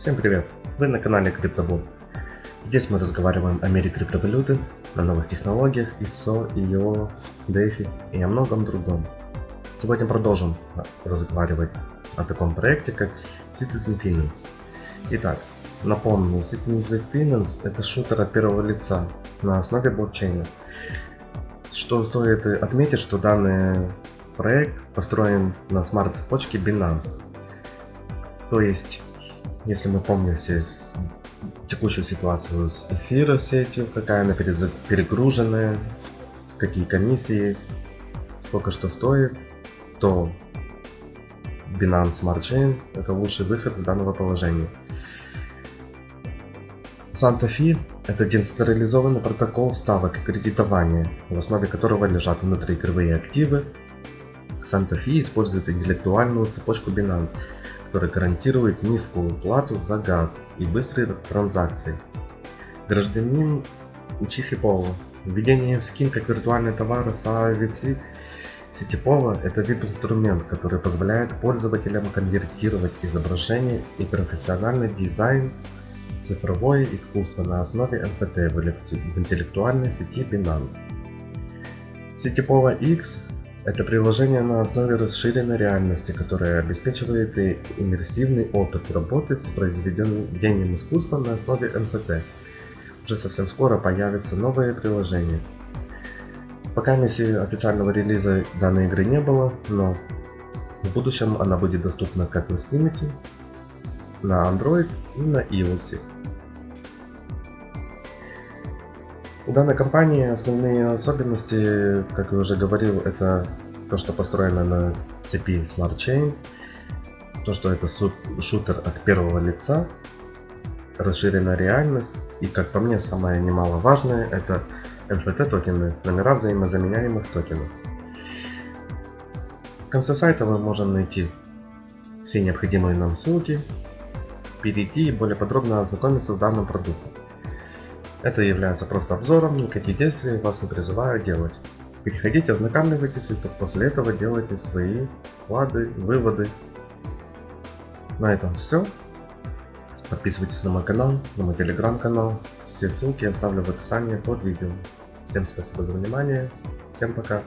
Всем привет! Вы на канале CryptoBoom. Здесь мы разговариваем о мире криптовалюты, о новых технологиях, ISO, IO, DeFi и о многом другом. Сегодня продолжим разговаривать о таком проекте, как Citizen Finance. Итак, напомню, Citizen Finance это шутер от первого лица на основе блокчейна. Что стоит отметить, что данный проект построен на смарт-цепочке Binance. То есть, если мы помним все текущую ситуацию с эфира сетью, какая она перегруженная, с какие комиссии, сколько что стоит, то Binance Smart Chain это лучший выход из данного положения. Santa Fe – это децентрализованный протокол ставок и кредитования, в основе которого лежат внутриигровые активы. Santa Fe использует интеллектуальную цепочку Binance, которая гарантирует низкую плату за газ и быстрые транзакции. Гражданин Учифипова. Введение в скин как виртуальный товар SAVC Сетипова – это веб-инструмент, который позволяет пользователям конвертировать изображение и профессиональный дизайн цифровое искусство на основе NFT в интеллектуальной сети Binance. Сетипова X – это приложение на основе расширенной реальности, которое обеспечивает иммерсивный опыт работы с произведением искусства на основе NFT. Уже совсем скоро появятся новые приложения. Пока миссии официального релиза данной игры не было, но в будущем она будет доступна как на Steam, на Android и на iOS. У данной компании основные особенности, как я уже говорил, это то, что построено на цепи Smart Chain, то, что это шутер от первого лица, расширенная реальность и, как по мне, самое немаловажное, это NFT токены, номера взаимозаменяемых токенов. В конце сайта мы можем найти все необходимые нам ссылки, перейти и более подробно ознакомиться с данным продуктом. Это является просто обзором, никакие действия вас не призываю делать. Переходите, ознакомливайтесь и только после этого делайте свои вклады, выводы. На этом все. Подписывайтесь на мой канал, на мой телеграм-канал. Все ссылки я оставлю в описании под видео. Всем спасибо за внимание. Всем пока.